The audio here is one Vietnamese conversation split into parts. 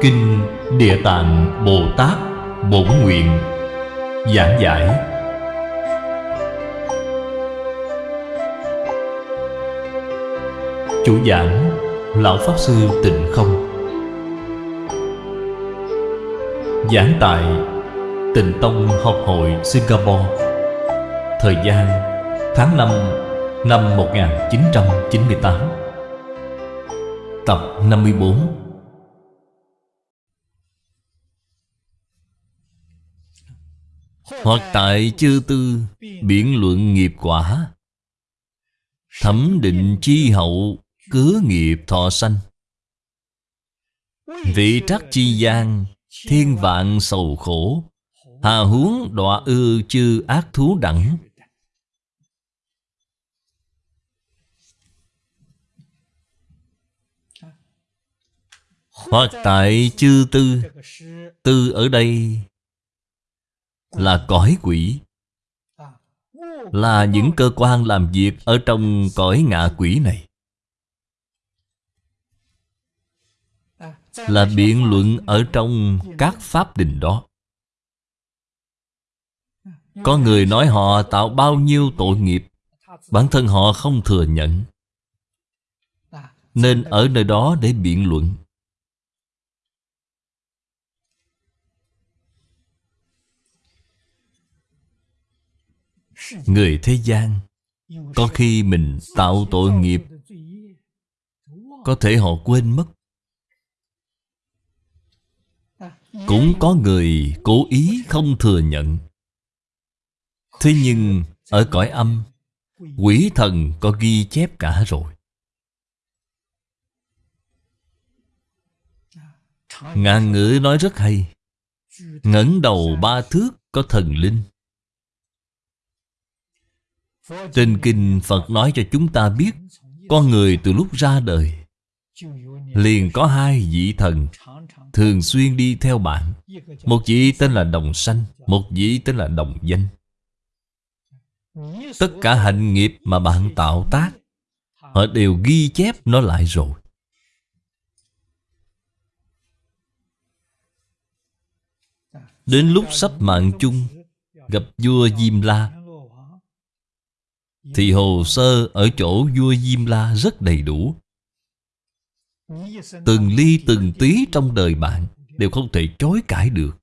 Kinh Địa Tạng Bồ Tát Bổn Nguyện Giảng giải. Chủ giảng, Lão Pháp Sư Tịnh Không. Giảng tại Tịnh Tông Học hội Singapore. Thời gian, tháng 5 năm 1998 Tập 54 Hoặc tại chư tư, Biển luận nghiệp quả. Thẩm định chi hậu Cứ nghiệp thọ sanh. Vị trắc chi gian, Thiên vạn sầu khổ. Hà huống đọa ư chư ác thú đẳng. Hoặc tại chư tư Tư ở đây là cõi quỷ. Là những cơ quan làm việc Ở trong cõi ngạ quỷ này. Là biện luận ở trong các pháp đình đó. Có người nói họ tạo bao nhiêu tội nghiệp, Bản thân họ không thừa nhận. Nên ở nơi đó để biện luận. Người thế gian. Có khi mình tạo tội nghiệp, Có thể họ quên mất. Cũng có người cố ý không thừa nhận. Thế nhưng ở cõi âm, Quỷ thần có ghi chép cả rồi. Ngạn ngữ nói rất hay. Ngẩng đầu ba thước có thần linh trên kinh Phật nói cho chúng ta biết, Con người từ lúc ra đời Liền có hai vị thần Thường xuyên đi theo bạn. Một vị tên là Đồng Sanh, Một vị tên là Đồng Danh. Tất cả hạnh nghiệp mà bạn tạo tác, Họ đều ghi chép nó lại rồi. Đến lúc sắp mạng chung, Gặp vua Diêm La thì hồ sơ ở chỗ vua Diêm La rất đầy đủ. Từng ly, từng tí trong đời bạn Đều không thể chối cãi được.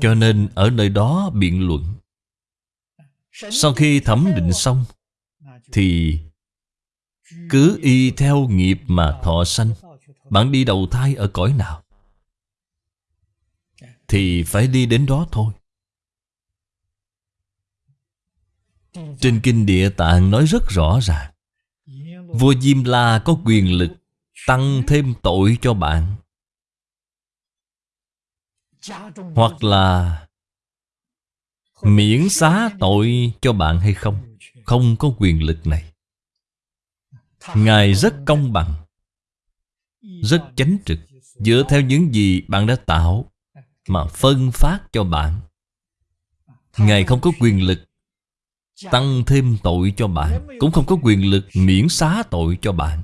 Cho nên ở nơi đó biện luận. Sau khi thẩm định xong, Thì cứ y theo nghiệp mà thọ sanh. Bạn đi đầu thai ở cõi nào? Thì phải đi đến đó thôi. Trên Kinh Địa Tạng nói rất rõ ràng. Vua Diêm La có quyền lực Tăng thêm tội cho bạn. Hoặc là Miễn xá tội cho bạn hay không? Không có quyền lực này. Ngài rất công bằng, Rất chánh trực, Dựa theo những gì bạn đã tạo Mà phân phát cho bạn. Ngài không có quyền lực Tăng thêm tội cho bạn Cũng không có quyền lực miễn xá tội cho bạn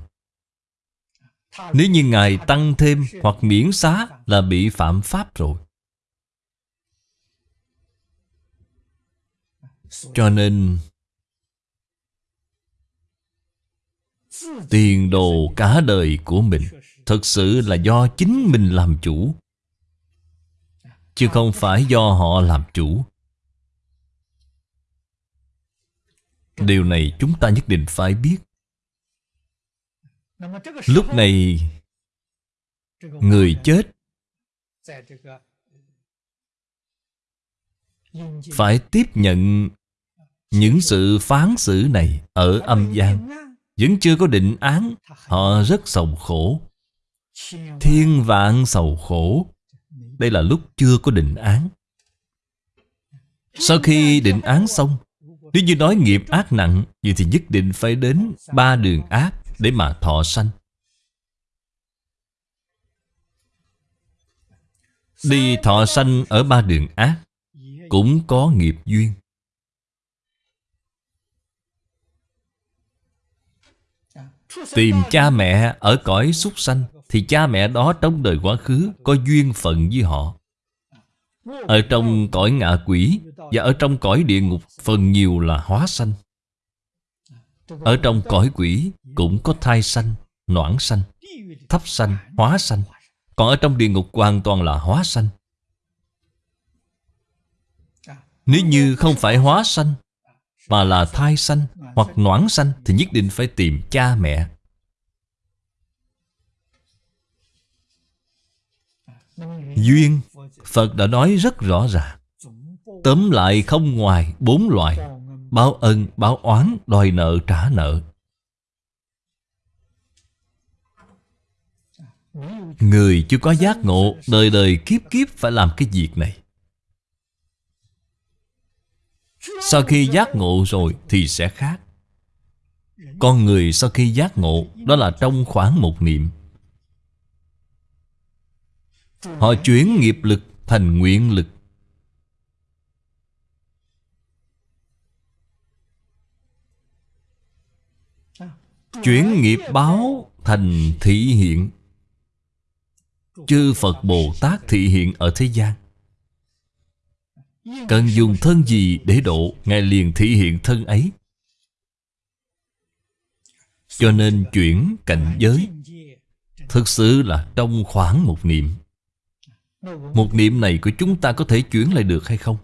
Nếu như Ngài tăng thêm hoặc miễn xá Là bị phạm pháp rồi. Cho nên Tiền đồ cả đời của mình Thực sự là do chính mình làm chủ. Chứ không phải do họ làm chủ Điều này chúng ta nhất định phải biết. Lúc này, Người chết Phải tiếp nhận Những sự phán xử này Ở âm gian. Vẫn chưa có định án, Họ rất sầu khổ. Thiên vạn sầu khổ. Đây là lúc chưa có định án. Sau khi định án xong nếu như nói nghiệp ác nặng, Vậy thì nhất định phải đến ba đường ác Để mà thọ sanh. Đi thọ sanh ở ba đường ác Cũng có nghiệp duyên. Tìm cha mẹ ở cõi súc sanh, Thì cha mẹ đó trong đời quá khứ Có duyên phận với họ. Ở trong cõi ngạ quỷ Và ở trong cõi địa ngục Phần nhiều là hóa sanh. Ở trong cõi quỷ Cũng có thai sanh, noãn sanh Thấp sanh, hóa sanh. Còn ở trong địa ngục hoàn toàn là hóa sanh. Nếu như không phải hóa sanh Mà là thai sanh Hoặc noãn sanh Thì nhất định phải tìm cha mẹ. Duyên Phật đã nói rất rõ ràng. Tóm lại không ngoài bốn loại Báo ân, báo oán, đòi nợ, trả nợ. Người chưa có giác ngộ Đời đời kiếp kiếp phải làm cái việc này. Sau khi giác ngộ rồi thì sẽ khác. Con người sau khi giác ngộ Đó là trong khoảng một niệm. Họ chuyển nghiệp lực thành nguyện lực. Chuyển nghiệp báo thành thị hiện. Chư Phật Bồ Tát thị hiện ở thế gian. Cần dùng thân gì để độ, Ngài liền thị hiện thân ấy. Cho nên chuyển cảnh giới, Thực sự là trong khoảng một niệm. Một niệm này của chúng ta có thể chuyển lại được hay không?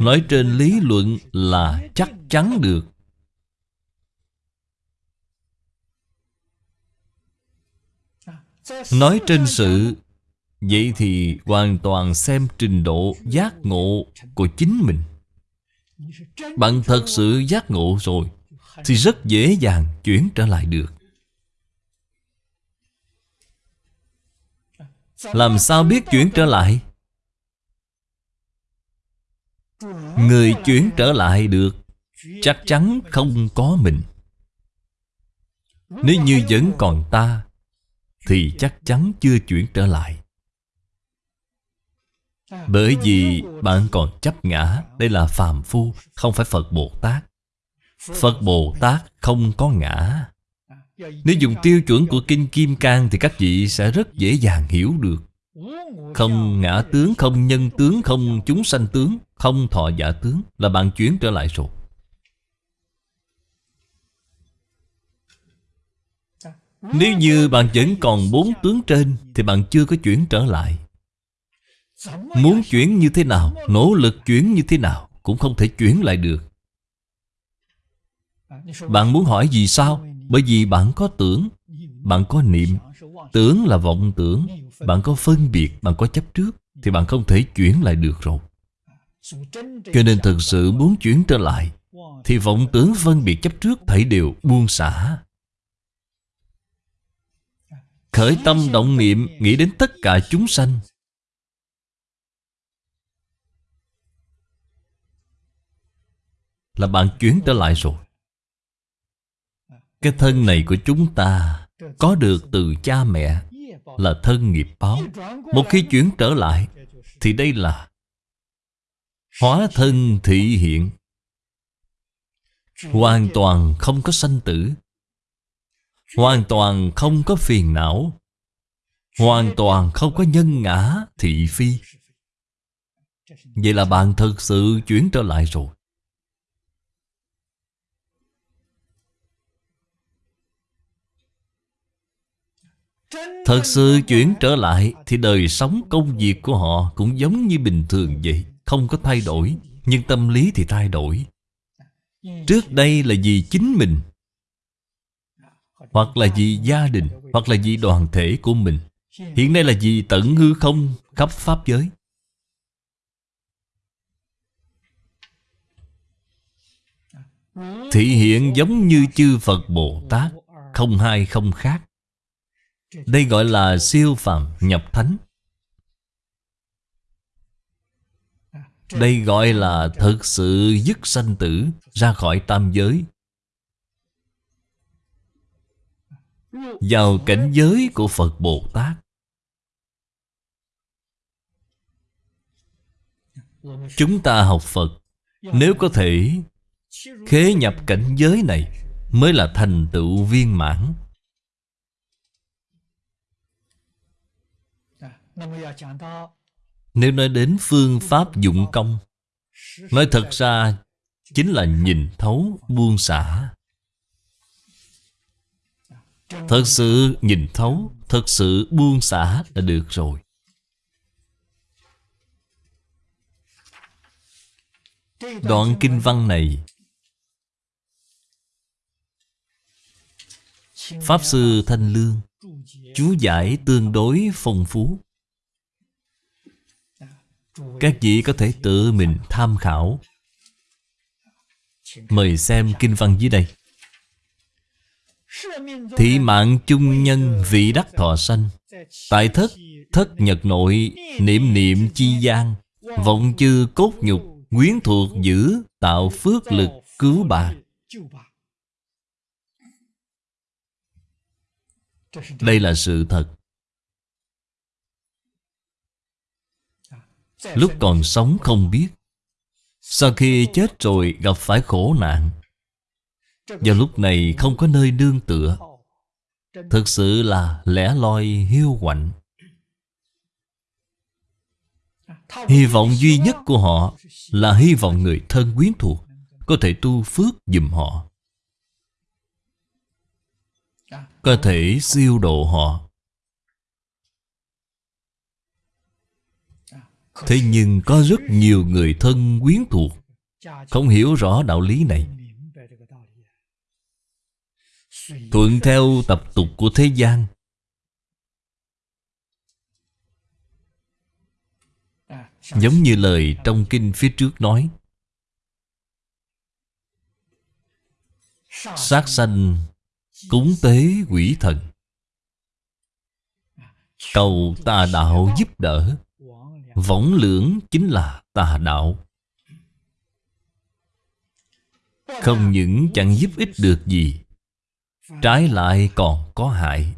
Nói trên lý luận là chắc chắn được. Nói trên sự, Vậy thì hoàn toàn xem trình độ giác ngộ của chính mình. Bạn thật sự giác ngộ rồi, Thì rất dễ dàng chuyển trở lại được. Làm sao biết chuyển trở lại? Người chuyển trở lại được, Chắc chắn không có mình. Nếu như vẫn còn ta, Thì chắc chắn chưa chuyển trở lại. Bởi vì bạn còn chấp ngã, Đây là phàm phu, Không phải Phật Bồ Tát. Phật Bồ Tát không có ngã. Nếu dùng tiêu chuẩn của Kinh Kim Cang Thì các vị sẽ rất dễ dàng hiểu được. Không ngã tướng, không nhân tướng, không chúng sanh tướng Không thọ giả tướng Là bạn chuyển trở lại rồi. Nếu như bạn vẫn còn bốn tướng trên Thì bạn chưa có chuyển trở lại. Muốn chuyển như thế nào Nỗ lực chuyển như thế nào Cũng không thể chuyển lại được. Bạn muốn hỏi gì sao? Bởi vì bạn có tưởng, Bạn có niệm. Tưởng là vọng tưởng. Bạn có phân biệt, Bạn có chấp trước, Thì bạn không thể chuyển lại được rồi. Cho nên thực sự muốn chuyển trở lại, Thì vọng tưởng phân biệt chấp trước Thảy đều buông xả. Khởi tâm động niệm, Nghĩ đến tất cả chúng sanh. Là bạn chuyển trở lại rồi. Cái thân này của chúng ta Có được từ cha mẹ, Là thân nghiệp báo. Một khi chuyển trở lại, Thì đây là Hóa thân thị hiện. Hoàn toàn không có sanh tử. Hoàn toàn không có phiền não. Hoàn toàn không có nhân ngã thị phi. Vậy là bạn thực sự chuyển trở lại rồi. Thật sự chuyển trở lại Thì đời sống công việc của họ Cũng giống như bình thường vậy, Không có thay đổi, Nhưng tâm lý thì thay đổi. Trước đây là vì chính mình, Hoặc là vì gia đình, Hoặc là vì đoàn thể của mình. Hiện nay là vì tận hư không, khắp Pháp giới. Thị hiện giống như chư Phật Bồ Tát, Không hai không khác đây gọi là siêu phàm nhập thánh. Đây gọi là thực sự dứt sanh tử, Ra khỏi tam giới. Vào cảnh giới của Phật Bồ Tát. Chúng ta học Phật, Nếu có thể, khế nhập cảnh giới này Mới là thành tựu viên mãn. Nếu nói đến phương pháp dụng công Nói thật ra Chính là nhìn thấu buông xả. Thật sự nhìn thấu Thật sự buông xả là được rồi. Đoạn kinh văn này Pháp Sư Thanh Lương Chú giải tương đối phong phú các vị có thể tự mình tham khảo. Mời xem kinh văn dưới đây. Thị mạng chung nhân vị đắc thọ sanh. Tại thất thất nhật nội, Niệm niệm chi gian. Vọng chư cốt nhục, Quyến thuộc giữ, Tạo phước lực, cứu bà. Đây là sự thật. Lúc còn sống không biết, Sau khi chết rồi gặp phải khổ nạn. Và lúc này không có nơi đương tựa. Thực sự là lẻ loi hiu quạnh. Hy vọng duy nhất của họ Là hy vọng người thân quyến thuộc Có thể tu phước dùm họ, Có thể siêu độ họ. Thế nhưng có rất nhiều người thân quyến thuộc. Không hiểu rõ đạo lý này. Thuận theo tập tục của thế gian. Giống như lời trong kinh phía trước nói. Sát sanh, Cúng tế quỷ thần. Cầu tà đạo giúp đỡ. Võng lưỡng chính là tà đạo. Không những chẳng giúp ích được gì, Trái lại còn có hại.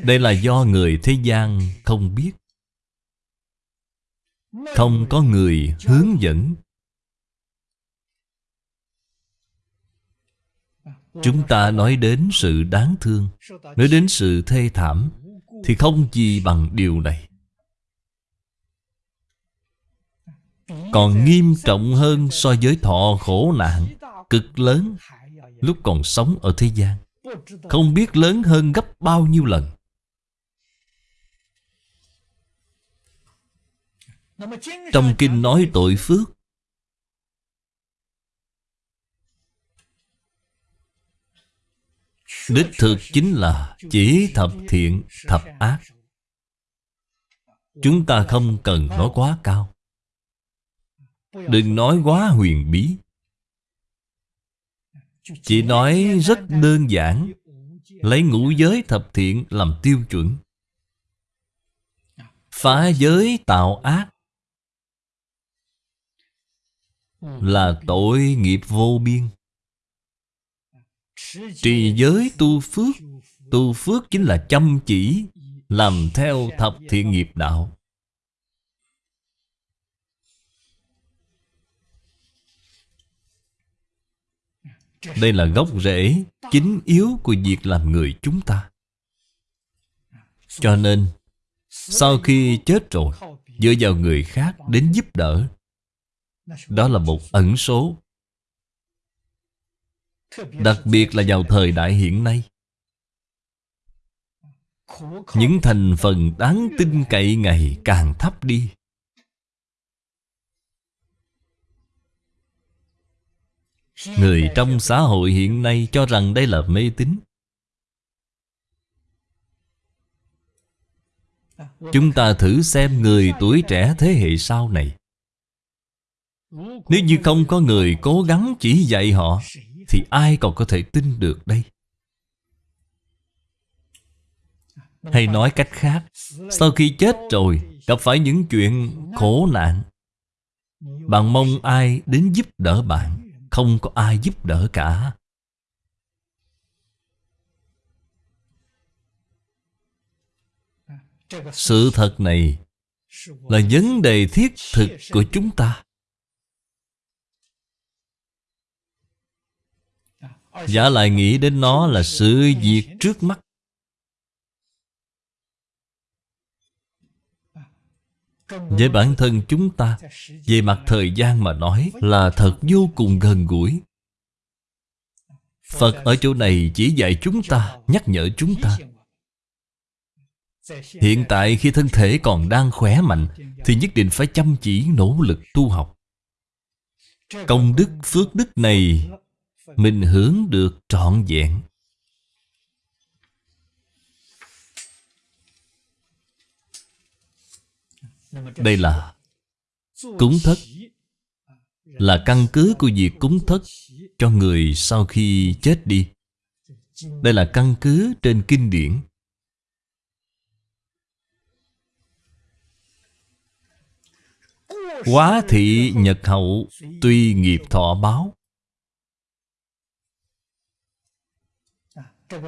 Đây là do người thế gian không biết. Không có người hướng dẫn. Chúng ta nói đến sự đáng thương, Nói đến sự thê thảm. Thì không gì bằng điều này. Còn nghiêm trọng hơn so với thọ khổ nạn, Cực lớn, Lúc còn sống ở thế gian. Không biết lớn hơn gấp bao nhiêu lần. Trong kinh nói tội phước Đích thực chính là chỉ thập thiện, thập ác. Chúng ta không cần nói quá cao. Đừng nói quá huyền bí. Chỉ nói rất đơn giản. Lấy ngũ giới thập thiện làm tiêu chuẩn. Phá giới tạo ác. Là tội nghiệp vô biên. Trì giới tu phước Tu phước chính là chăm chỉ, Làm theo thập thiện nghiệp đạo. Đây là gốc rễ Chính yếu của việc làm người chúng ta. Cho nên, Sau khi chết rồi, Dựa vào người khác đến giúp đỡ, Đó là một ẩn số. Đặc biệt là vào thời đại hiện nay. Những thành phần đáng tin cậy ngày càng thấp đi. Người trong xã hội hiện nay cho rằng đây là mê tín. Chúng ta thử xem người tuổi trẻ thế hệ sau này. Nếu như không có người cố gắng chỉ dạy họ thì ai còn có thể tin được đây? Hay nói cách khác Sau khi chết rồi Gặp phải những chuyện khổ nạn. Bạn mong ai đến giúp đỡ bạn? Không có ai giúp đỡ cả. Sự thật này Là vấn đề thiết thực của chúng ta Giả lại nghĩ đến nó là sự việc trước mắt. Với bản thân chúng ta, Về mặt thời gian mà nói Là thật vô cùng gần gũi. Phật ở chỗ này chỉ dạy chúng ta, Nhắc nhở chúng ta. Hiện tại khi thân thể còn đang khỏe mạnh, Thì nhất định phải chăm chỉ, nỗ lực tu học. Công đức phước đức này mình hướng được trọn vẹn. Đây là cúng thất, Là căn cứ của việc cúng thất cho người sau khi chết đi. Đây là căn cứ trên kinh điển. Quá thị nhật hậu Tuy nghiệp thọ báo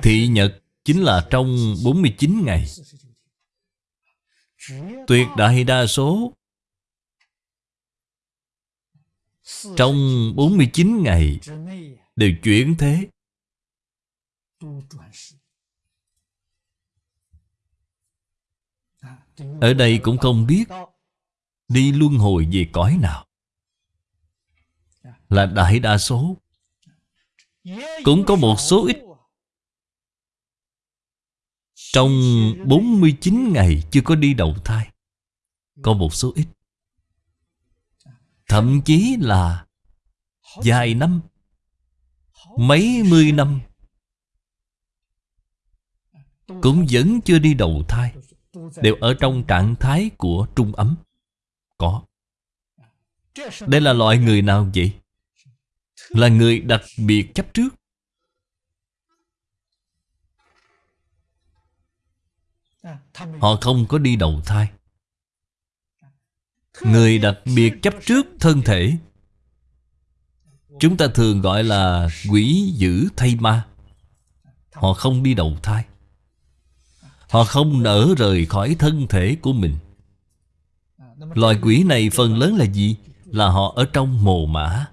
Thị nhật chính là trong 49 ngày. Tuyệt đại đa số Trong 49 ngày Đều chuyển thế. Ở đây cũng không biết Đi luân hồi về cõi nào. Là đại đa số. Cũng có một số ít trong 49 ngày chưa có đi đầu thai, Có một số ít. Thậm chí là Vài năm, Mấy mươi năm, Cũng vẫn chưa đi đầu thai, Đều ở trong trạng thái của trung ấm. Có. Đây là loại người nào vậy? Là người đặc biệt chấp trước. Họ không có đi đầu thai. Người đặc biệt chấp trước thân thể. Chúng ta thường gọi là quỷ dữ thay ma. Họ không đi đầu thai. Họ không nở rời khỏi thân thể của mình. Loài quỷ này phần lớn là gì? Là họ ở trong mồ mã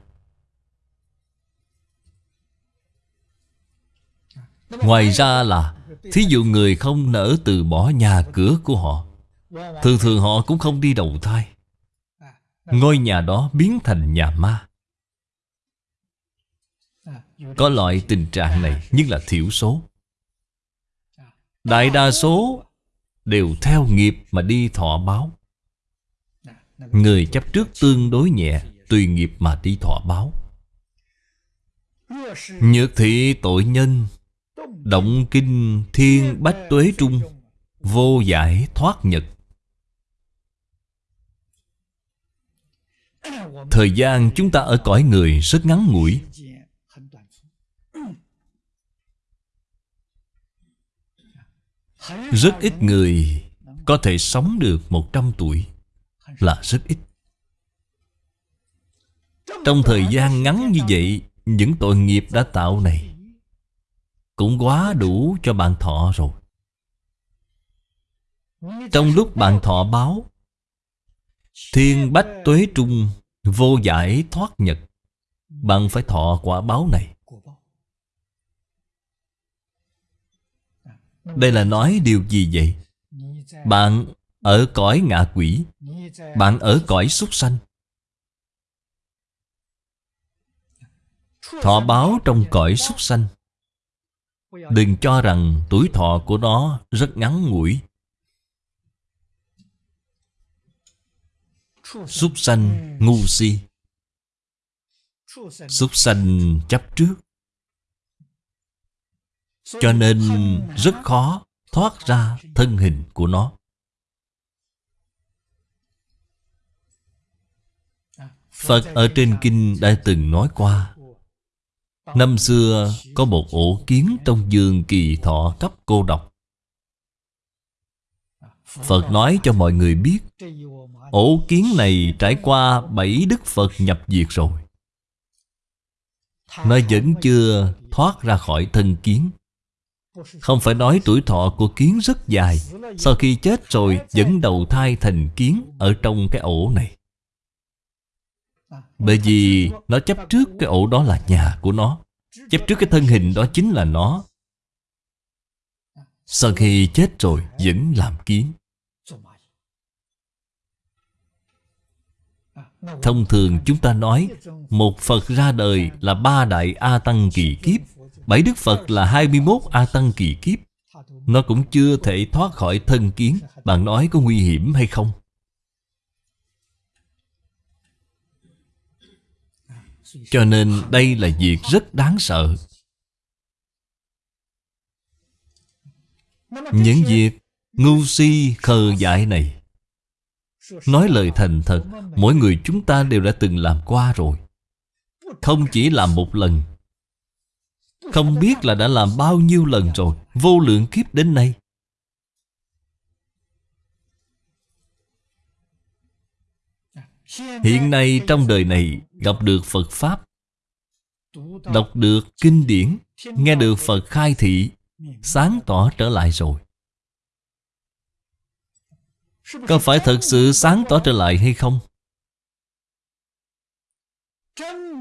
Ngoài ra là Thí dụ người không nỡ từ bỏ nhà cửa của họ, Thường thường họ cũng không đi đầu thai. Ngôi nhà đó biến thành nhà ma. Có loại tình trạng này, nhưng là thiểu số. Đại đa số đều theo nghiệp mà đi thọ báo. Người chấp trước tương đối nhẹ, Tùy nghiệp mà đi thọ báo. Nhược thị tội nhân Động kinh thiên bách tuế trung, Vô giải thoát nhật. Thời gian chúng ta ở cõi người rất ngắn ngủi. Rất ít người có thể sống được 100 tuổi là rất ít. Trong thời gian ngắn như vậy, Những tội nghiệp đã tạo này cũng quá đủ cho bạn thọ rồi. Trong lúc bạn thọ báo, Thiên bách tuế trung Vô giải thoát nhật, Bạn phải thọ quả báo này. Đây là nói điều gì vậy? Bạn ở cõi ngạ quỷ, Bạn ở cõi súc sanh. Thọ báo trong cõi súc sanh. Đừng cho rằng tuổi thọ của nó rất ngắn ngủi. Súc sanh ngu si. Súc sanh chấp trước. Cho nên rất khó thoát ra thân hình của nó. Phật ở trên kinh đã từng nói qua Năm xưa, có một ổ kiến trong giường kỳ thọ cấp cô độc. Phật nói cho mọi người biết, Ổ kiến này trải qua bảy đức Phật nhập diệt rồi. Nó vẫn chưa thoát ra khỏi thân kiến. Không phải nói tuổi thọ của kiến rất dài, Sau khi chết rồi vẫn đầu thai thành kiến Ở trong cái ổ này bởi vì nó chấp trước cái ổ đó là nhà của nó. Chấp trước cái thân hình đó chính là nó. Sau khi chết rồi vẫn làm kiến. Thông thường chúng ta nói, Một Phật ra đời là ba đại A Tăng kỳ kiếp. Bảy Đức Phật là 21 A Tăng kỳ kiếp. Nó cũng chưa thể thoát khỏi thân kiến. Bạn nói có nguy hiểm hay không? Cho nên đây là việc rất đáng sợ. Những việc ngu si khờ dại này, Nói lời thành thật, Mỗi người chúng ta đều đã từng làm qua rồi. Không chỉ làm một lần, Không biết là đã làm bao nhiêu lần rồi, Vô lượng kiếp đến nay. Hiện nay trong đời này gặp được Phật Pháp, Đọc được kinh điển, Nghe được Phật khai thị, Sáng tỏ trở lại rồi Có phải thật sự sáng tỏ trở lại hay không?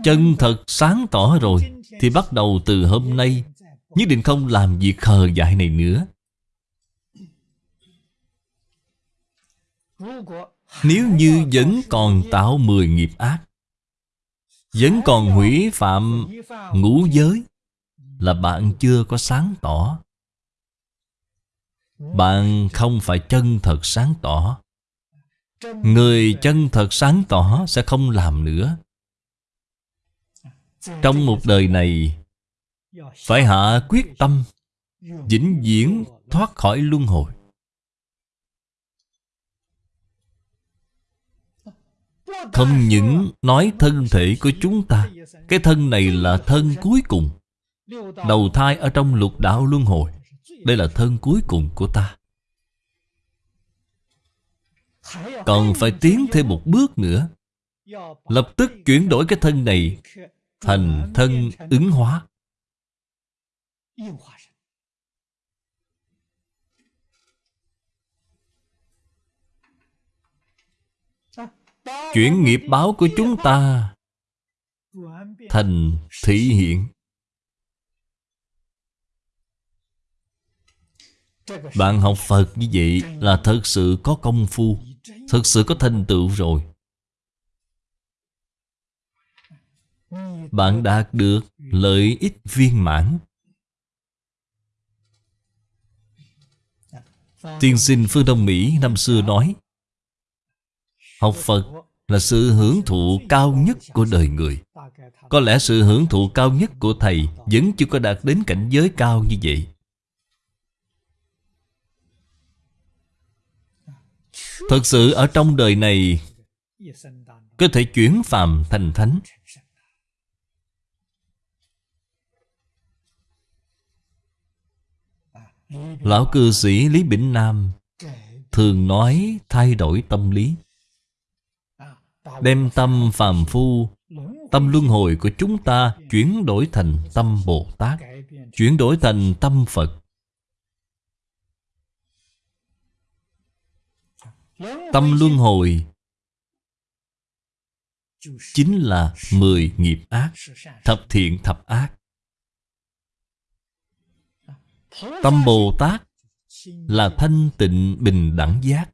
Chân thật sáng tỏ rồi Thì bắt đầu từ hôm nay, Nhất định không làm việc khờ dại này nữa nếu như vẫn còn tạo mười nghiệp ác, Vẫn còn hủy phạm ngũ giới, Là bạn chưa có sáng tỏ. Bạn không phải chân thật sáng tỏ. Người chân thật sáng tỏ sẽ không làm nữa. Trong một đời này, Phải hạ quyết tâm, Vĩnh viễn thoát khỏi luân hồi. Không những nói thân thể của chúng ta, Cái thân này là thân cuối cùng. Đầu thai ở trong lục đạo luân hồi, Đây là thân cuối cùng của ta. Còn phải tiến thêm một bước nữa. Lập tức chuyển đổi cái thân này Thành thân ứng hóa. Chuyển nghiệp báo của chúng ta Thành thị hiện. Bạn học Phật như vậy là thật sự có công phu, Thật sự có thành tựu rồi. Bạn đạt được lợi ích viên mãn. Tiên sinh phương Đông Mỹ năm xưa nói Học Phật là sự hưởng thụ cao nhất của đời người. Có lẽ sự hưởng thụ cao nhất của Thầy Vẫn chưa có đạt đến cảnh giới cao như vậy. Thật sự ở trong đời này, Có thể chuyển phàm thành thánh. Lão cư sĩ Lý Bỉnh Nam Thường nói thay đổi tâm lý. Đem tâm phàm phu Tâm luân hồi của chúng ta Chuyển đổi thành tâm Bồ Tát Chuyển đổi thành tâm Phật. Tâm luân hồi Chính là mười nghiệp ác Thập thiện thập ác. Tâm Bồ Tát Là thanh tịnh bình đẳng giác.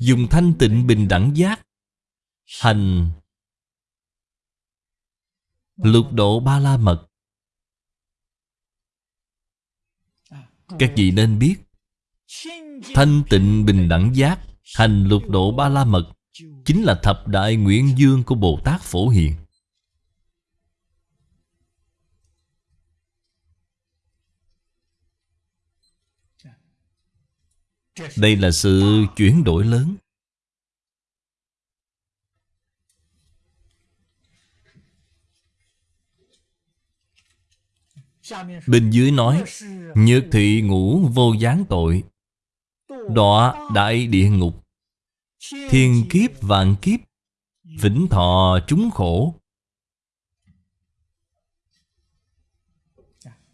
Dùng thanh tịnh bình đẳng giác Hành. Lục độ ba la mật. Các vị nên biết, Thanh tịnh bình đẳng giác, Hành lục độ ba la mật, Chính là thập đại nguyện dương của Bồ Tát Phổ Hiền. Đây là sự chuyển đổi lớn. Bên dưới nói Nhược thị ngũ vô gián tội. Đọa đại địa ngục. Thiên kiếp, vạn kiếp, Vĩnh thọ chúng khổ.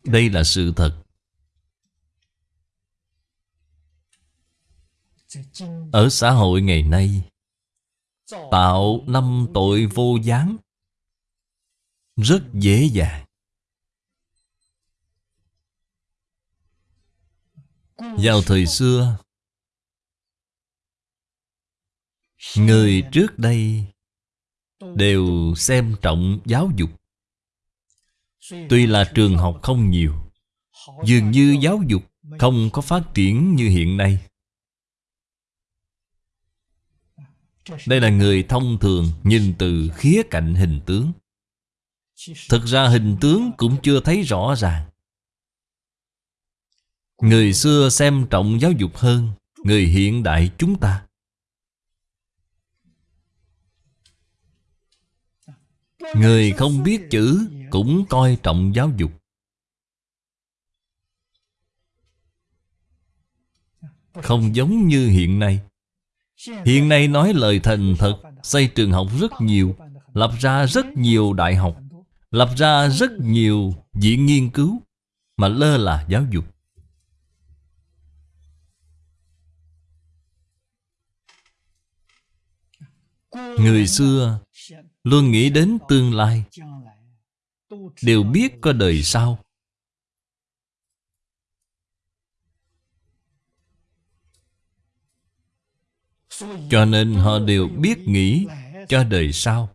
Đây là sự thật. Ở xã hội ngày nay, Tạo năm tội vô gián Rất dễ dàng. Vào thời xưa, Người trước đây Đều xem trọng giáo dục. Tuy là trường học không nhiều, Dường như giáo dục không có phát triển như hiện nay. Đây là người thông thường nhìn từ khía cạnh hình tướng. Thực ra hình tướng cũng chưa thấy rõ ràng. Người xưa xem trọng giáo dục hơn, Người hiện đại chúng ta. Người không biết chữ cũng coi trọng giáo dục. Không giống như hiện nay. Hiện nay nói lời thành thật, Xây trường học rất nhiều, Lập ra rất nhiều đại học, Lập ra rất nhiều viện nghiên cứu, Mà lơ là giáo dục. Người xưa luôn nghĩ đến tương lai, Đều biết có đời sau. Cho nên họ đều biết nghĩ cho đời sau.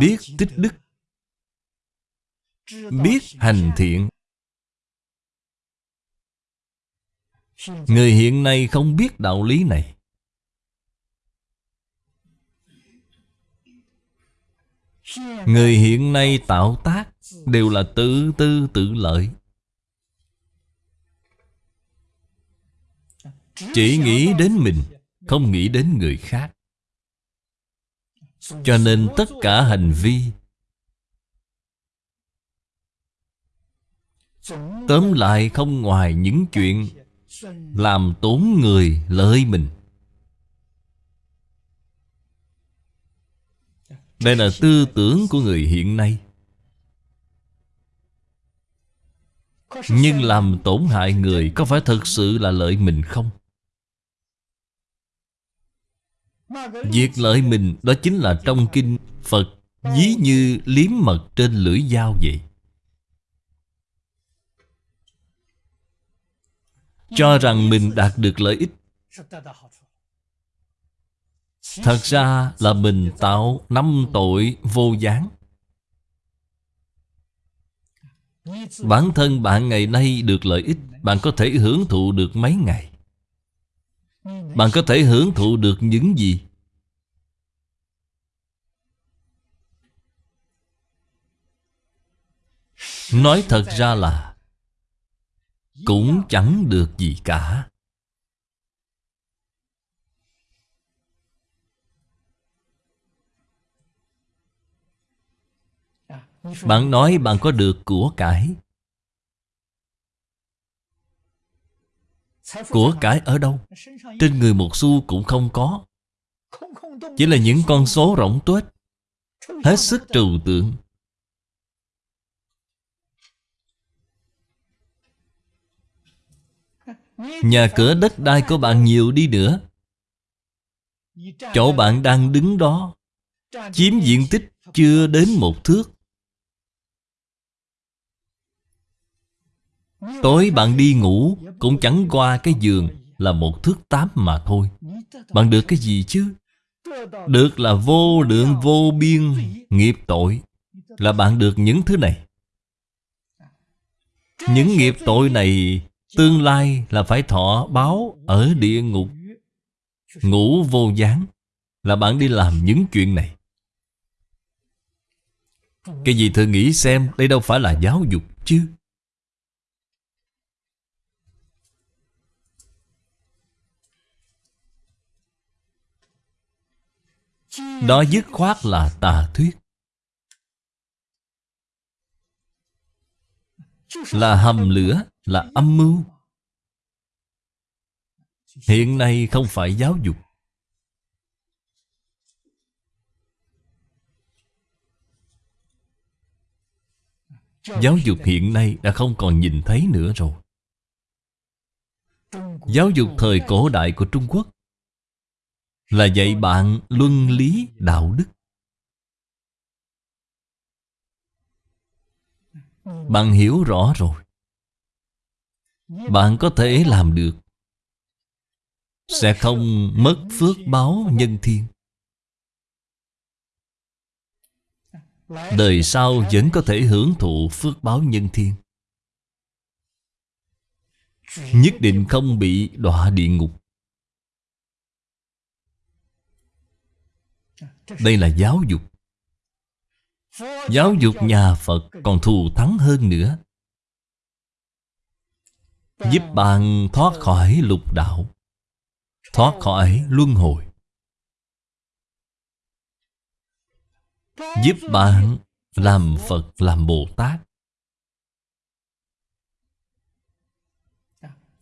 Biết tích đức, Biết hành thiện. Người hiện nay không biết đạo lý này. Người hiện nay tạo tác Đều là tự tư tự lợi. Chỉ nghĩ đến mình, Không nghĩ đến người khác. Cho nên tất cả hành vi, Tóm lại không ngoài những chuyện làm tốn người lợi mình. Đây là tư tưởng của người hiện nay. Nhưng làm tổn hại người Có phải thật sự là lợi mình không? Việc lợi mình đó chính là trong kinh Phật dí như liếm mật trên lưỡi dao vậy. Cho rằng mình đạt được lợi ích. Thật ra là mình tạo năm tội vô gián. Bản thân bạn ngày nay được lợi ích, Bạn có thể hưởng thụ được mấy ngày. Bạn có thể hưởng thụ được những gì? Nói thật ra là cũng chẳng được gì cả. Bạn nói bạn có được của cải. Của cải ở đâu? Trên người một xu cũng không có. Chỉ là những con số rỗng tuếch. Hết sức trừu tượng. Nhà cửa đất đai của bạn nhiều đi nữa. Chỗ bạn đang đứng đó, Chiếm diện tích chưa đến một thước. Tối bạn đi ngủ Cũng chẳng qua cái giường Là một thước tám mà thôi. Bạn được cái gì chứ? Được là vô lượng vô biên Nghiệp tội Là bạn được những thứ này. Những nghiệp tội này Tương lai là phải thọ báo Ở địa ngục. Ngủ vô gián Là bạn đi làm những chuyện này. Cái gì thử nghĩ xem, Đây đâu phải là giáo dục chứ. Đó dứt khoát là tà thuyết. Là hầm lửa. Là âm mưu. Hiện nay không phải giáo dục. Giáo dục hiện nay đã không còn nhìn thấy nữa rồi. Giáo dục thời cổ đại của Trung Quốc là dạy bạn luân lý đạo đức. Bạn hiểu rõ rồi. Bạn có thể làm được. Sẽ không mất phước báo nhân thiên. Đời sau vẫn có thể hưởng thụ phước báo nhân thiên. Nhất định không bị đọa địa ngục. Đây là giáo dục. Giáo dục nhà Phật còn thù thắng hơn nữa. Giúp bạn thoát khỏi lục đạo. Thoát khỏi luân hồi. Giúp bạn làm Phật, làm Bồ Tát.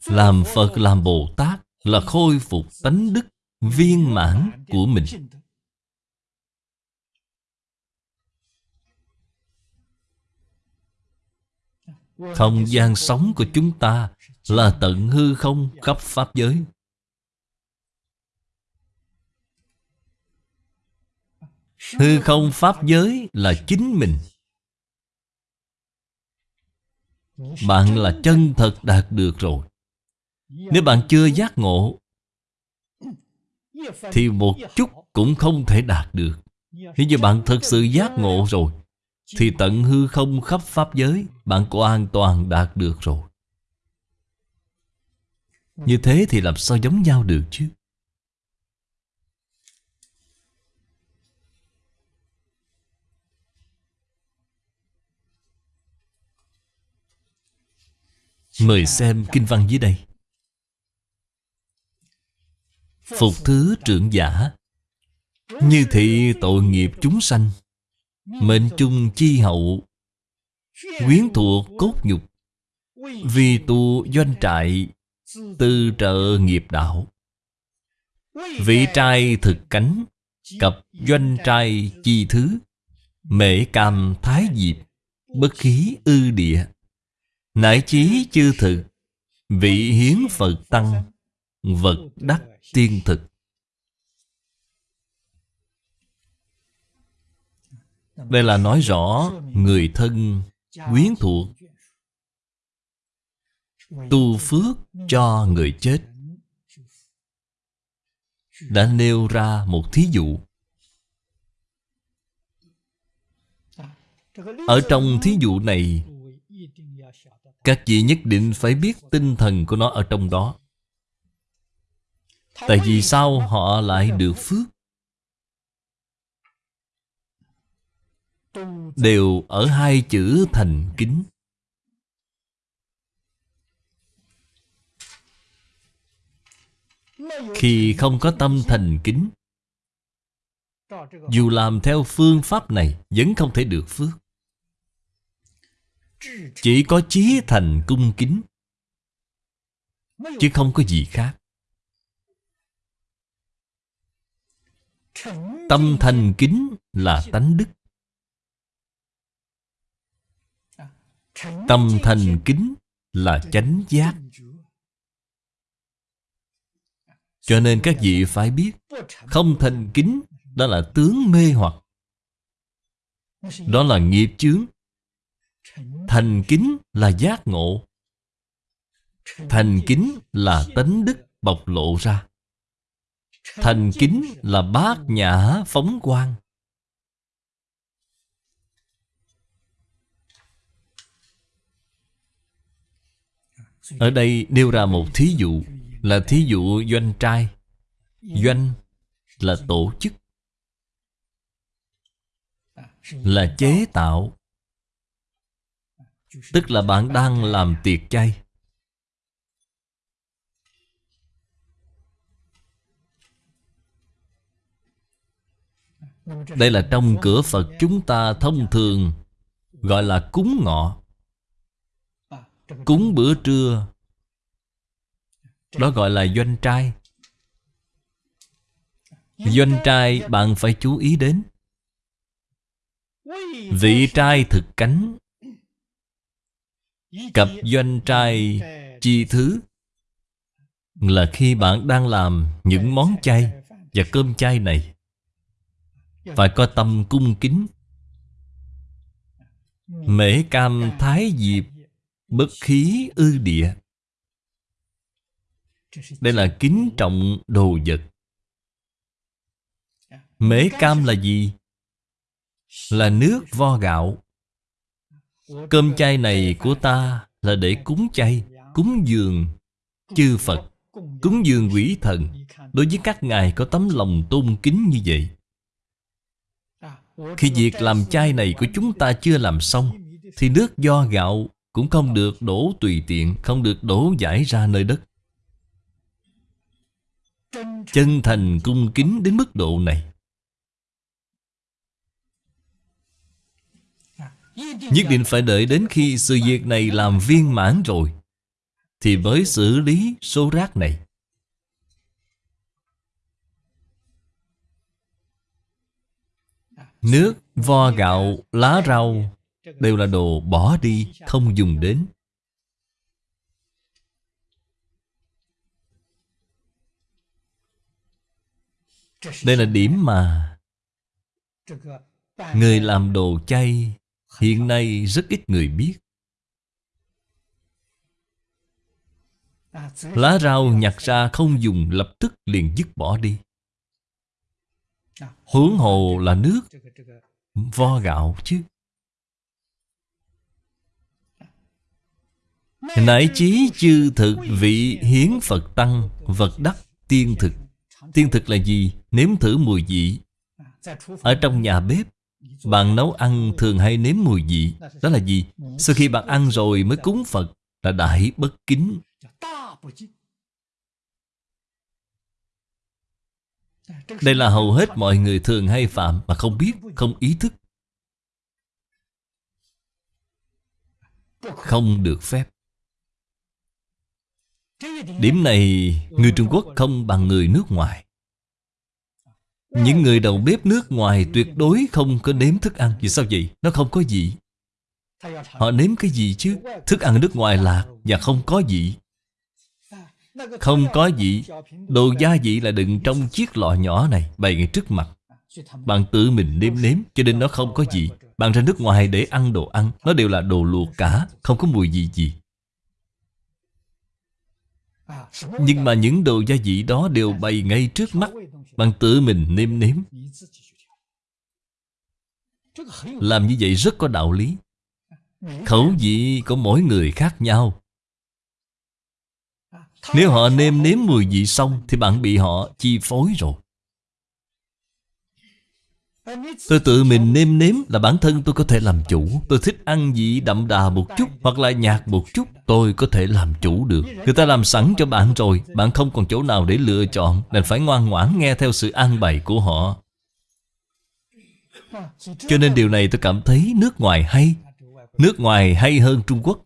Làm Phật, làm Bồ Tát Là khôi phục tánh đức viên mãn của mình. Không gian sống của chúng ta là tận hư không khắp Pháp giới. Hư không Pháp giới là chính mình. Bạn là chân thật đạt được rồi. Nếu bạn chưa giác ngộ, Thì một chút cũng không thể đạt được. Nếu như bạn thật sự giác ngộ rồi, Thì tận hư không khắp Pháp giới, Bạn có an toàn đạt được rồi. Như thế thì làm sao giống nhau được chứ? Mời xem kinh văn dưới đây. Phục thứ trưởng giả, Như thị tội nghiệp chúng sanh, Mệnh chung chi hậu, Quyến thuộc cốt nhục, Vì tu doanh trại Tư trợ nghiệp đạo. Vị trai thực cánh Cập doanh trai chi thứ. Mễ cam thái diệp, Bất khí ư địa. Nại chí chư thực, Vị hiến Phật Tăng, Vật đắc tiên thực. Đây là nói rõ Người thân quyến thuộc Tu phước cho người chết. Đã nêu ra một thí dụ. Ở trong thí dụ này, các vị nhất định phải biết tinh thần của nó ở trong đó. Tại vì sao họ lại được phước? Đều ở hai chữ thành kính. Khi không có tâm thành kính, Dù làm theo phương pháp này, Vẫn không thể được phước. Chỉ có chí thành cung kính, Chứ không có gì khác. Tâm thành kính là tánh đức. Tâm thành kính là chánh giác. Cho nên các vị phải biết, Không thành kính, Đó là tướng mê hoặc. Đó là nghiệp chướng. Thành kính là giác ngộ. Thành kính là tánh đức bộc lộ ra. Thành kính là bát nhã phóng quang. Ở đây nêu ra một thí dụ. Là thí dụ doanh trai. Doanh là tổ chức. Là chế tạo. Tức là bạn đang làm tiệc chay. Đây là trong cửa Phật chúng ta thông thường Gọi là cúng ngọ. Cúng bữa trưa Đó gọi là doanh trai. Doanh trai bạn phải chú ý đến. Vị trai. thực cánh. Cặp doanh trai chi thứ Là khi bạn đang làm những món chay Và cơm chay này. Phải có tâm cung kính. Mễ cam thái diệp Bất khí ư địa đây là kính trọng đồ vật. Mễ cam là gì? Là nước vo gạo. Cơm chay này của ta là để cúng chay, Cúng dường, chư Phật, Cúng dường quỷ thần. Đối với các ngài có tấm lòng tôn kính như vậy. Khi việc làm chay này của chúng ta chưa làm xong, Thì nước do gạo cũng không được đổ tùy tiện, Không được đổ giải ra nơi đất. Chân thành cung kính đến mức độ này. Nhất định phải đợi đến khi sự việc này làm viên mãn rồi Thì mới xử lý số rác này. Nước, vo gạo, lá rau Đều là đồ bỏ đi, không dùng đến. Đây là điểm mà Người làm đồ chay Hiện nay rất ít người biết. Lá rau nhặt ra không dùng lập tức liền dứt bỏ đi. Hướng hồ là nước, Vo gạo chứ. Nại chí chư thực vị hiến Phật Tăng Vật đắc tiên thực. Tiên thực là gì? Nếm thử mùi vị. Ở trong nhà bếp Bạn nấu ăn thường hay nếm mùi vị? Đó là gì? Sau khi bạn ăn rồi mới cúng Phật Là đại bất kính. Đây là hầu hết mọi người thường hay phạm Mà không biết, không ý thức. Không được phép. Điểm này người Trung Quốc không bằng người nước ngoài. Những người đầu bếp nước ngoài tuyệt đối không có nếm thức ăn. Vì sao vậy? Nó không có gì. Họ nếm cái gì chứ? Thức ăn nước ngoài lạc và không có gì. Không có gì. Đồ gia vị là đựng trong chiếc lọ nhỏ này, Bày ngay trước mặt. Bạn tự mình nếm nếm, Cho nên nó không có gì. Bạn ra nước ngoài để ăn đồ ăn. Nó đều là đồ luộc cả Không có mùi gì gì nhưng mà những đồ gia vị đó đều bày ngay trước mắt Bạn tự mình nêm nếm. Làm như vậy rất có đạo lý. Khẩu vị của mỗi người khác nhau. Nếu họ nêm nếm mùi vị xong Thì bạn bị họ chi phối rồi. Tôi tự mình nêm nếm là bản thân tôi có thể làm chủ. Tôi thích ăn vị đậm đà một chút Hoặc là nhạt một chút, Tôi có thể làm chủ được. Người ta làm sẵn cho bạn rồi, Bạn không còn chỗ nào để lựa chọn, Nên phải ngoan ngoãn nghe theo sự an bày của họ. Cho nên điều này tôi cảm thấy nước ngoài hay, Nước ngoài hay hơn Trung Quốc.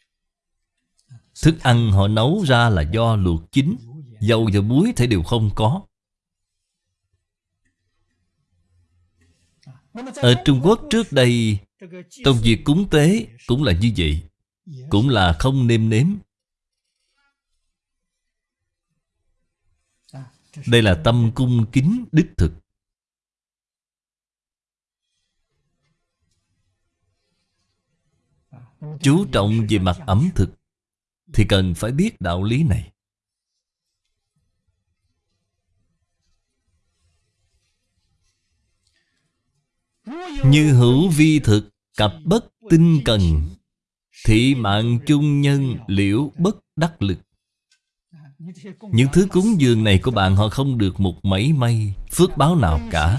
Thức ăn họ nấu ra là do luộc chín, Dầu và muối thể đều không có. Ở Trung Quốc trước đây Trong việc cúng tế cũng là như vậy, Cũng là không nêm nếm. Đây là tâm cung kính đích thực. Chú trọng về mặt ẩm thực Thì cần phải biết đạo lý này. Như hữu vi thực, Cặp bất tinh cần, Thị mạng chung nhân liễu bất đắc lực. Những thứ cúng dường này của bạn Họ không được một mảy may Phước báo nào cả.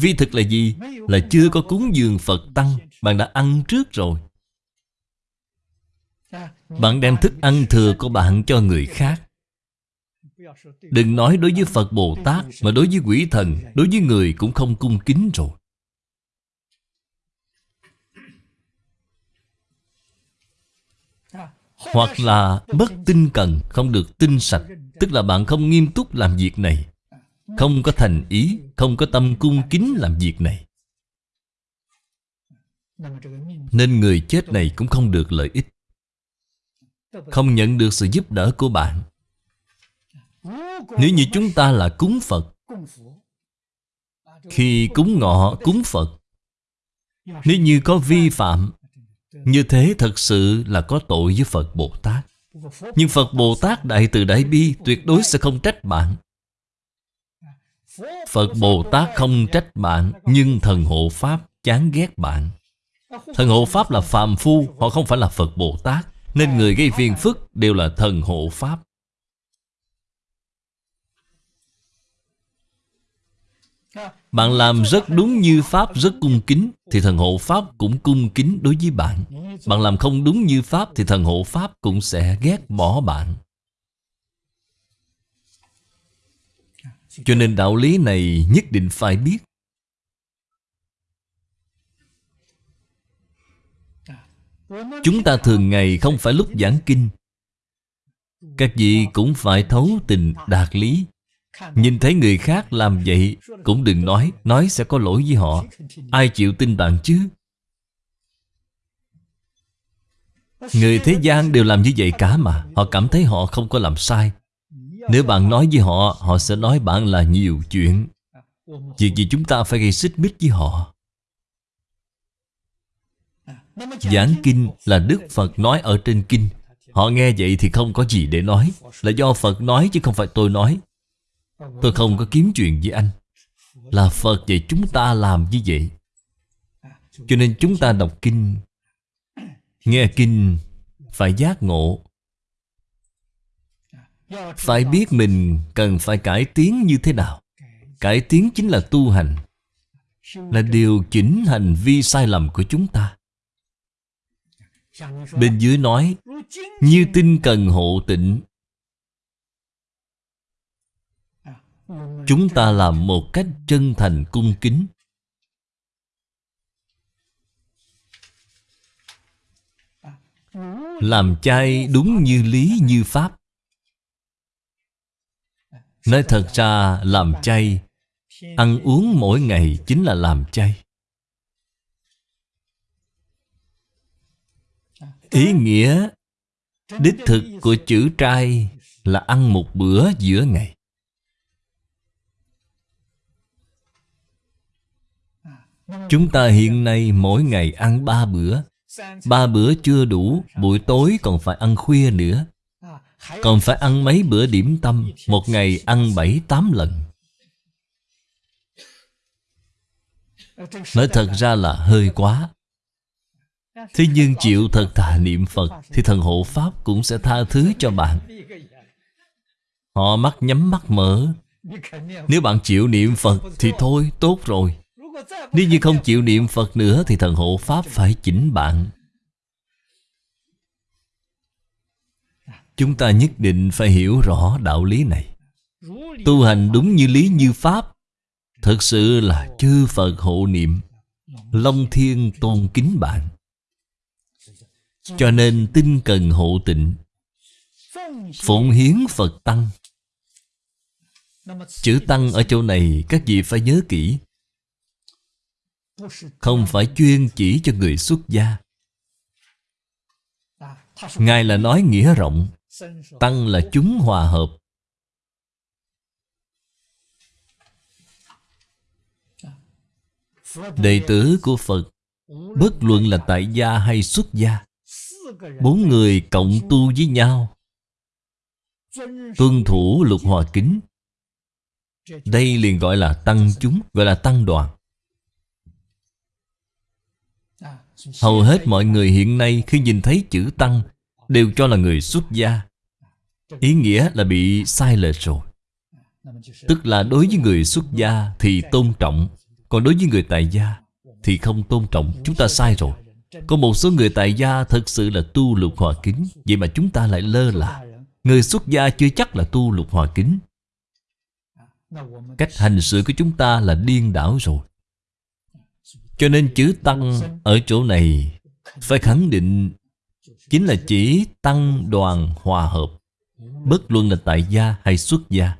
Vi thực là gì? Là chưa có cúng dường Phật Tăng, Bạn đã ăn trước rồi. Bạn đem thức ăn thừa của bạn cho người khác. Đừng nói đối với Phật Bồ Tát, Mà đối với quỷ thần, Đối với người cũng không cung kính rồi. Hoặc là bất tinh cần Không được tinh sạch, Tức là bạn không nghiêm túc làm việc này, Không có thành ý, Không có tâm cung kính làm việc này. Nên người chết này cũng không được lợi ích, Không nhận được sự giúp đỡ của bạn. Nếu như chúng ta là cúng Phật, Khi cúng ngọ cúng Phật, Nếu như có vi phạm như thế thật sự là có tội với Phật Bồ Tát. Nhưng Phật Bồ Tát Đại Từ Đại Bi Tuyệt đối sẽ không trách bạn. Phật Bồ Tát không trách bạn, Nhưng thần hộ Pháp chán ghét bạn. Thần hộ Pháp là phàm phu, Họ không phải là Phật Bồ Tát, Nên người gây phiền phức đều là thần hộ Pháp. Bạn làm rất đúng như Pháp rất cung kính, Thì thần hộ Pháp cũng cung kính đối với bạn. Bạn làm không đúng như Pháp, Thì thần hộ Pháp cũng sẽ ghét bỏ bạn. Cho nên đạo lý này nhất định phải biết. Chúng ta thường ngày không phải lúc giảng kinh. Các vị cũng phải thấu tình đạt lý. Nhìn thấy người khác làm vậy, Cũng đừng nói Nói sẽ có lỗi với họ. Ai chịu tin bạn chứ? Người thế gian đều làm như vậy cả mà, Họ cảm thấy họ không có làm sai. Nếu bạn nói với họ Họ sẽ nói bạn là nhiều chuyện. Việc gì chúng ta phải gây xích mích với họ? Giảng kinh là Đức Phật nói ở trên kinh. Họ nghe vậy thì không có gì để nói. Là do Phật nói chứ không phải tôi nói. Tôi không có kiếm chuyện với anh. Là Phật dạy chúng ta làm như vậy. Cho nên chúng ta đọc kinh. Nghe kinh, Phải giác ngộ. Phải biết mình cần phải cải tiến như thế nào. Cải tiến chính là tu hành. Là điều chỉnh hành vi sai lầm của chúng ta. Bên dưới nói, Như tinh cần hộ tịnh Chúng ta làm một cách chân thành cung kính. Làm chay đúng như lý như pháp. Nói thật ra, làm chay Ăn uống mỗi ngày chính là làm chay Ý nghĩa, Đích thực của chữ trai Là ăn một bữa giữa ngày. Chúng ta hiện nay mỗi ngày ăn ba bữa. Ba bữa chưa đủ, Buổi tối còn phải ăn khuya nữa. Còn phải ăn mấy bữa điểm tâm, Một ngày ăn bảy, tám lần. Nói thật ra là hơi quá. Thế nhưng chịu thật thà niệm Phật, Thì thần hộ Pháp cũng sẽ tha thứ cho bạn. Họ mắt nhắm mắt mở. Nếu bạn chịu niệm Phật, Thì thôi, tốt rồi. Nếu như không chịu niệm Phật nữa Thì thần hộ Pháp phải chỉnh bạn. Chúng ta nhất định phải hiểu rõ đạo lý này. Tu hành đúng như lý như Pháp, Thật sự là chư Phật hộ niệm, Long thiên tôn kính bạn. Cho nên tinh cần hộ tịnh, Phụng hiến Phật Tăng. Chữ Tăng ở chỗ này các vị phải nhớ kỹ. Không phải chuyên chỉ cho người xuất gia. Ngài là nói nghĩa rộng, Tăng là chúng hòa hợp. Đệ tử của Phật, Bất luận là tại gia hay xuất gia, Bốn người cộng tu với nhau. Tuân thủ lục hòa kính. Đây liền gọi là tăng chúng, Gọi là tăng đoàn. Hầu hết mọi người hiện nay Khi nhìn thấy chữ tăng Đều cho là người xuất gia. Ý nghĩa là bị sai lệch rồi. Tức là đối với người xuất gia Thì tôn trọng, Còn đối với người tại gia Thì không tôn trọng. Chúng ta sai rồi. Có một số người tại gia thật sự là tu lục hòa kính, Vậy mà chúng ta lại lơ là. Người xuất gia chưa chắc là tu lục hòa kính. Cách hành sự của chúng ta là điên đảo rồi. Cho nên chữ Tăng ở chỗ này Phải khẳng định Chính là chỉ Tăng đoàn hòa hợp, Bất luận là tại gia hay xuất gia.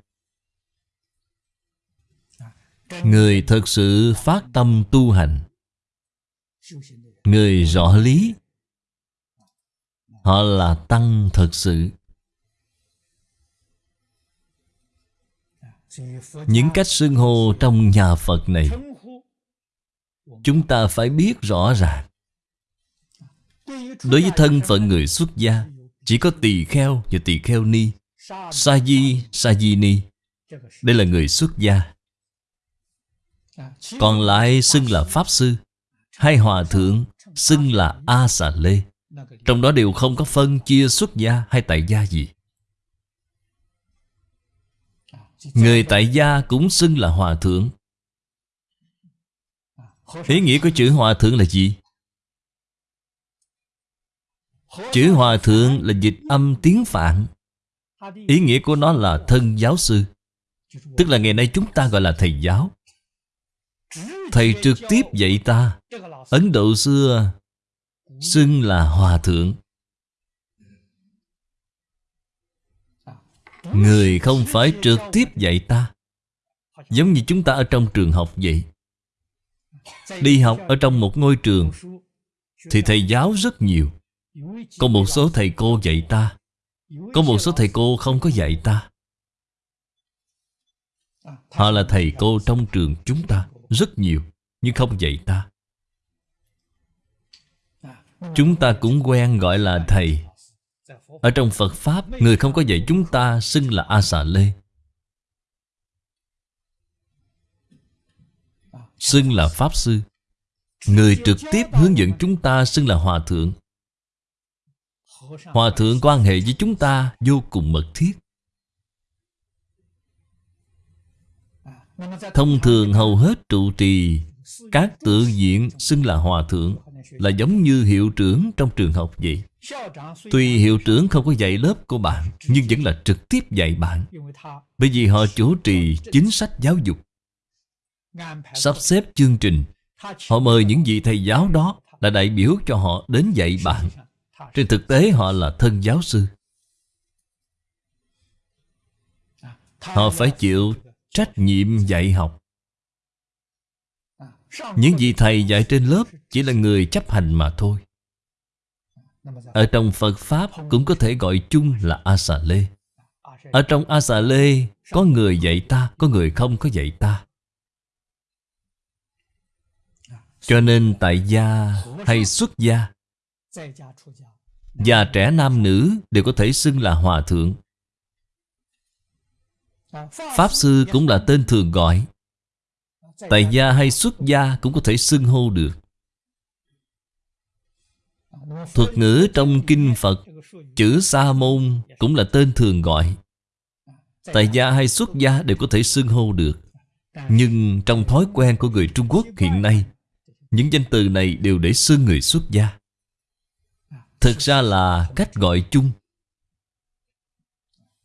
Người thật sự phát tâm tu hành, Người rõ lý, Họ là tăng thật sự. Những cách xưng hô trong nhà Phật này Chúng ta phải biết rõ ràng. Đối với thân phận người xuất gia Chỉ có tỳ kheo và tỳ kheo ni Sa di, sa di ni. Đây là người xuất gia. Còn lại xưng là Pháp Sư Hay Hòa Thượng xưng là A Xà Lê Trong đó đều không có phân chia xuất gia hay tại gia gì. Người tại gia cũng xưng là Hòa Thượng. Ý nghĩa của chữ Hòa Thượng là gì? Chữ Hòa Thượng là dịch âm tiếng Phạn. Ý nghĩa của nó là thân giáo sư. Tức là ngày nay chúng ta gọi là thầy giáo. Thầy trực tiếp dạy ta. Ấn Độ xưa Xưng là Hòa Thượng. Người không phải trực tiếp dạy ta. Giống như chúng ta ở trong trường học vậy. Đi học ở trong một ngôi trường Thì thầy giáo rất nhiều. Có một số thầy cô dạy ta, Có một số thầy cô không có dạy ta. Họ là thầy cô trong trường chúng ta, Rất nhiều, Nhưng không dạy ta. Chúng ta cũng quen gọi là thầy. Ở trong Phật Pháp, Người không có dạy chúng ta xưng là A Xà Lê. Xưng là Pháp Sư. Người trực tiếp hướng dẫn chúng ta xưng là Hòa Thượng. Hòa Thượng quan hệ với chúng ta vô cùng mật thiết. Thông thường hầu hết trụ trì, Các tự diện xưng là Hòa Thượng Là giống như hiệu trưởng trong trường học vậy. Tuy hiệu trưởng không có dạy lớp của bạn, Nhưng vẫn là trực tiếp dạy bạn. Bởi vì họ chủ trì chính sách giáo dục. Sắp xếp chương trình. Họ mời những vị thầy giáo đó Là đại biểu cho họ đến dạy bạn. Trên thực tế, họ là thân giáo sư. Họ phải chịu trách nhiệm dạy học. Những vị thầy dạy trên lớp Chỉ là người chấp hành mà thôi. Ở trong Phật Pháp Cũng có thể gọi chung là A Xà Lê. Ở trong A Xà Lê, Có người dạy ta, Có người không có dạy ta. Cho nên tại gia hay xuất gia, Già trẻ nam nữ đều có thể xưng là hòa thượng. Pháp sư cũng là tên thường gọi. Tại gia hay xuất gia cũng có thể xưng hô được. Thuật ngữ trong kinh Phật, Chữ Sa môn cũng là tên thường gọi. Tại gia hay xuất gia đều có thể xưng hô được. Nhưng trong thói quen của người Trung Quốc hiện nay những danh từ này đều để xưng người xuất gia. Thực ra là cách gọi chung.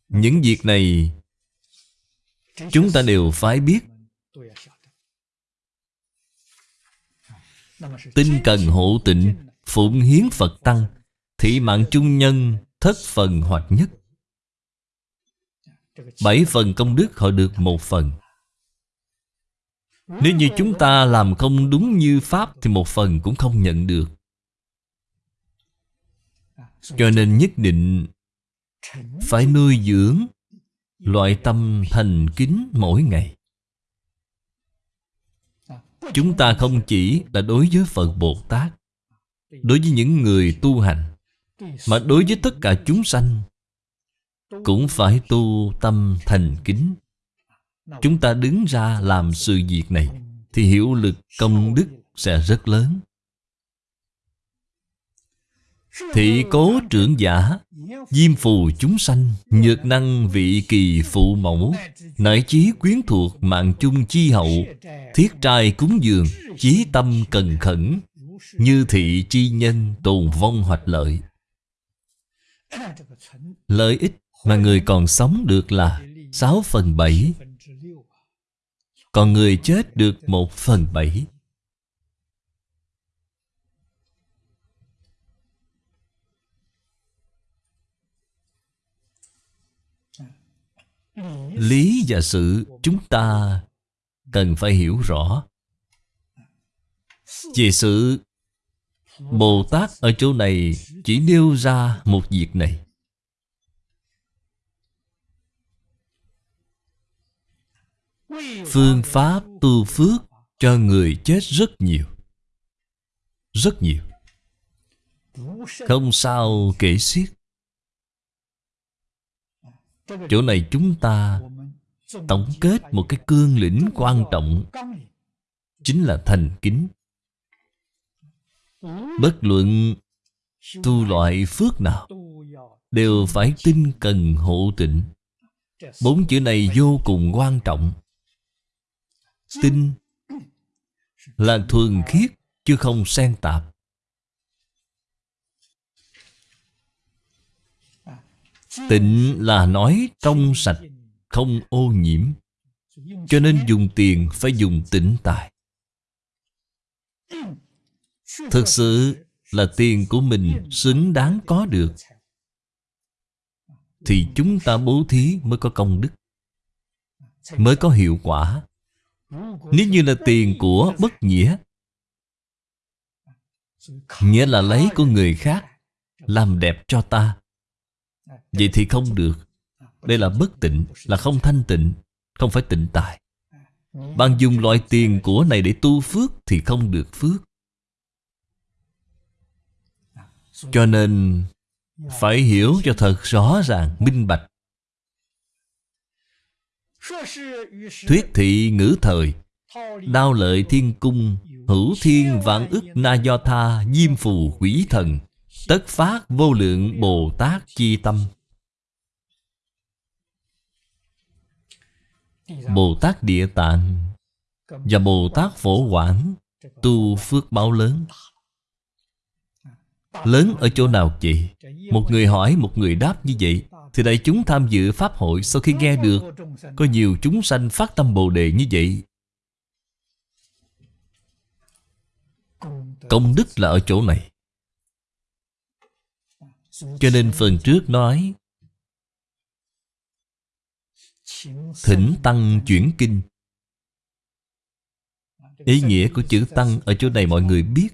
Những việc này Chúng ta đều phải biết. Tinh cần hộ tịnh, Phụng hiến Phật Tăng, Thị mạng chung nhân, Thất phần hoặc nhất. Bảy phần công đức họ được một phần nếu như chúng ta làm không đúng như Pháp Thì một phần cũng không nhận được. Cho nên nhất định Phải nuôi dưỡng Loại tâm thành kính mỗi ngày. Chúng ta không chỉ là đối với Phật Bồ Tát, Đối với những người tu hành, Mà đối với tất cả chúng sanh Cũng phải tu tâm thành kính. Chúng ta đứng ra làm sự việc này Thì hiệu lực công đức sẽ rất lớn. Thị cố trưởng giả Diêm phù chúng sanh Nhược năng vị kỳ phụ mẫu Nại chí quyến thuộc mạng chung chi hậu Thiết trai cúng dường Chí tâm cần khẩn Như thị chi nhân tồn vong hoạch lợi. Lợi ích mà người còn sống được là 6 phần 7 còn người chết được một phần bảy. Lý và sự chúng ta cần phải hiểu rõ. Về sự, Bồ Tát ở chỗ này chỉ nêu ra một việc này. Phương pháp tu phước cho người chết rất nhiều. Rất nhiều. Không sao kể xiết. Chỗ này chúng ta tổng kết một cái cương lĩnh quan trọng, chính là thành kính. Bất luận tu loại phước nào, đều phải tinh cần hộ tịnh. Bốn chữ này vô cùng quan trọng tinh là thuần khiết, chứ không xen tạp. Tịnh là nói trong sạch, không ô nhiễm. Cho nên dùng tiền phải dùng tịnh tài. Thực sự là tiền của mình xứng đáng có được. Thì chúng ta bố thí mới có công đức, mới có hiệu quả nếu như là tiền của bất nghĩa nghĩa là lấy của người khác làm đẹp cho ta. Vậy thì không được. Đây là bất tịnh, là không thanh tịnh, không phải tịnh tài. Bạn dùng loại tiền của này để tu phước thì không được phước. Cho nên phải hiểu cho thật rõ ràng, minh bạch thuyết thị ngữ thời. Đao lợi thiên cung hữu thiên vạn ức na do tha diêm phù quỷ thần. Tất phát vô lượng bồ tát chi tâm. Bồ tát địa tạng và bồ tát phổ quảng tu phước báo lớn. Lớn ở chỗ nào chị? Một người hỏi, một người đáp như vậy. Thì đại chúng tham dự Pháp hội Sau khi nghe được Có nhiều chúng sanh phát tâm Bồ Đề như vậy. Công đức là ở chỗ này. Cho nên phần trước nói, Thỉnh Tăng chuyển kinh. Ý nghĩa của chữ Tăng ở chỗ này mọi người biết.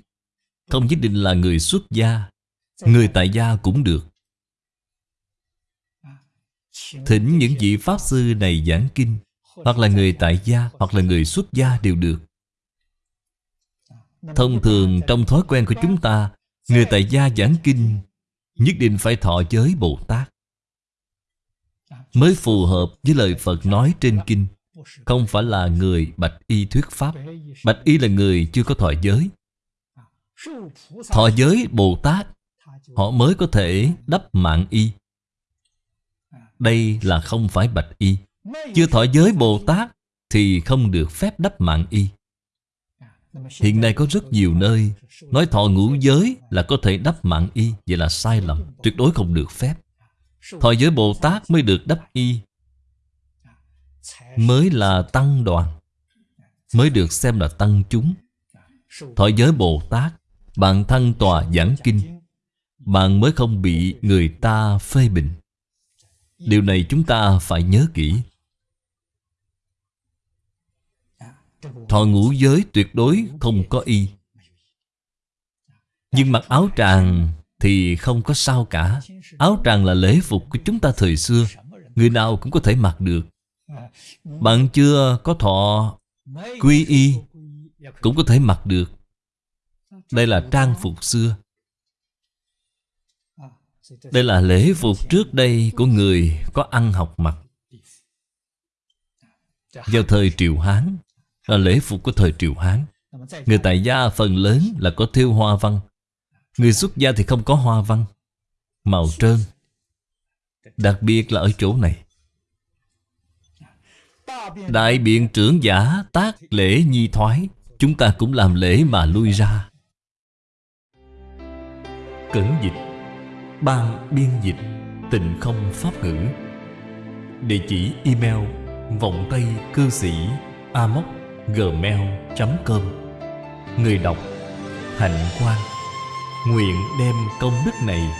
Không nhất định là người xuất gia, Người tại gia cũng được. Thỉnh những vị Pháp Sư này giảng kinh, Hoặc là người tại gia, Hoặc là người xuất gia đều được. Thông thường, trong thói quen của chúng ta, Người tại gia giảng kinh, Nhất định phải thọ giới Bồ Tát. Mới phù hợp với lời Phật nói trên kinh, Không phải là người bạch y thuyết Pháp. Bạch y là người chưa có thọ giới. Thọ giới Bồ Tát, Họ mới có thể đắp mạng y. Đây là không phải bạch y. Chưa thọ giới Bồ Tát Thì không được phép đắp mạng y. Hiện nay có rất nhiều nơi Nói thọ ngũ giới là có thể đắp mạng y. Vậy là sai lầm, Tuyệt đối không được phép. Thọ giới Bồ Tát mới được đắp y. Mới là tăng đoàn, Mới được xem là tăng chúng. Thọ giới Bồ Tát bạn thân tòa giảng kinh, Bạn mới không bị người ta phê bình. Điều này chúng ta phải nhớ kỹ. Thọ ngũ giới tuyệt đối không có y. Nhưng mặc áo tràng thì không có sao cả. Áo tràng là lễ phục của chúng ta thời xưa. Người nào cũng có thể mặc được. Bạn chưa có thọ quy y Cũng có thể mặc được. Đây là trang phục xưa. Đây là lễ phục trước đây của người có ăn học mặc. Vào thời Triều Hán, Là lễ phục của thời Triều Hán, Người tại gia phần lớn là có thêu hoa văn. Người xuất gia thì không có hoa văn, Màu trơn. Đặc biệt là ở chỗ này. Đại biện trưởng giả tác lễ nhi thoái, Chúng ta cũng làm lễ mà lui ra. Cẩn dịch. Ban biên dịch Tịnh không pháp ngữ. Địa chỉ email Vọng Tây Cư Sĩ Amoc Gmail.com Người đọc Hạnh Quang. Nguyện đem công đức này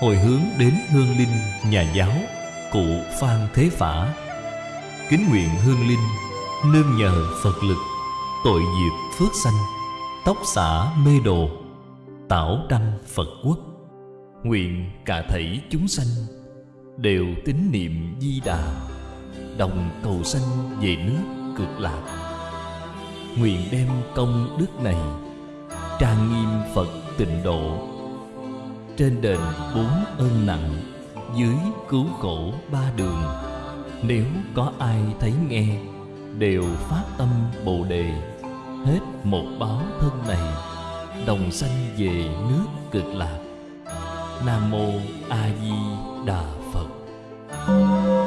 Hồi hướng đến hương linh nhà giáo Cụ Phan Thế Phả. Kính nguyện hương linh Nương nhờ Phật lực Tội diệt phước sanh, Tóc xả mê đồ, tảo đăng Phật quốc. Nguyện cả thảy chúng sanh Đều tín niệm di đà, Đồng cầu sanh về nước cực lạc. Nguyện đem công đức này Trang nghiêm Phật tịnh độ. Trên đền bốn ơn nặng, dưới cứu khổ ba đường, Nếu có ai thấy nghe, Đều phát tâm Bồ Đề. Hết một báo thân này, Đồng sanh về nước cực lạc nam mô a di đà phật.